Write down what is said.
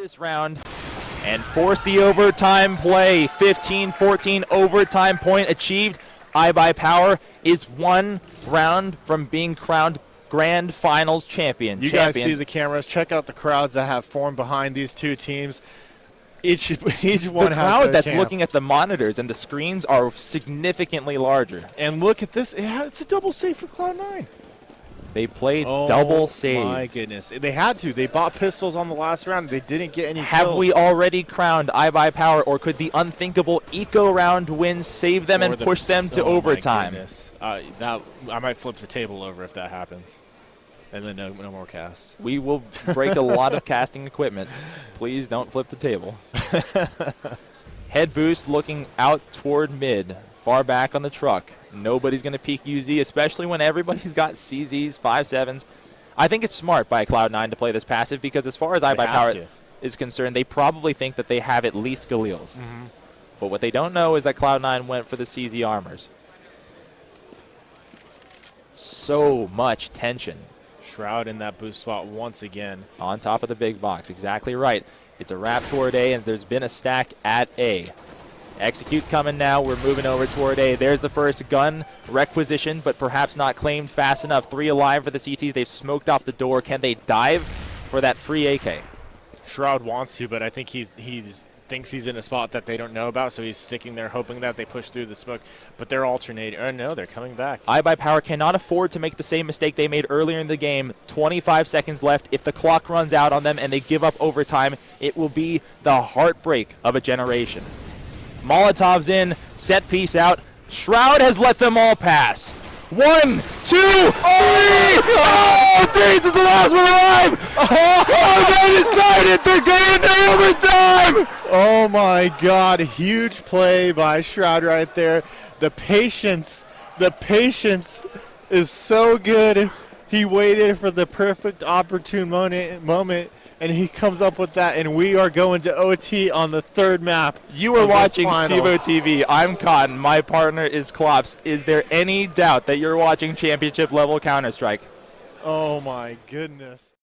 this round and force the overtime play. 15-14 overtime point achieved. iBUYPOWER is one round from being crowned grand finals champion. You Champions. guys see the cameras. Check out the crowds that have formed behind these two teams. Each each one the crowd that's champ. looking at the monitors and the screens are significantly larger. And look at this. It has, it's a double save for Cloud9. They played Oh double save. my goodness. They had to. They bought pistols on the last round. They didn't get any Have kills. we already crowned iBUYPOWER, or could the unthinkable eco round win save them Or and the- push them to oh my overtime? goodness. Uh, that I might flip the table over if that happens. And then no, no more cast. We will break a lot of casting equipment. Please don't flip the table. Head boost looking out toward mid, far back on the truck. Nobody's going to peek UZ, especially when everybody's got CZs, 5.7s. I think it's smart by Cloud9 to play this passive because as far as have iBUYPOWER to. is concerned, they probably think that they have at least Galils. Mm-hmm. But what they don't know is that Cloud9 went for the CZ armors. So much tension Shroud in that boost spot once again. on top of the big box. Exactly right. It's a wrap toward A, and there's been a stack at A. Execute's coming now. We're moving over toward A. There's the first gun requisition, but perhaps not claimed fast enough. Three alive for the CTs. They've smoked off the door. Can they dive for that free AK? Shroud wants to, but I think he he's thinks he's in a spot that they don't know about, so he's sticking there hoping that they push through the smoke. But they're alternating. Oh no, they're coming back. iBUYPOWER cannot afford to make the same mistake they made earlier in the game. 25 seconds left. If the clock runs out on them and they give up overtime, it will be the heartbreak of a generation. Molotov's in, set piece out. Shroud has let them all pass. One, two, three! Oh, jeez, it's the last one alive! Oh, that is tied it. They're going to overtime! Oh my God! Huge play by Shroud right there. The patience, the patience is so good. He waited for the perfect opportune moment, moment, and he comes up with that. And we are going to OT on the third map. You are watching finals. CEVO TV. I'm Cotton. My partner is Klops. Is there any doubt that you're watching championship level Counter Strike? Oh my goodness.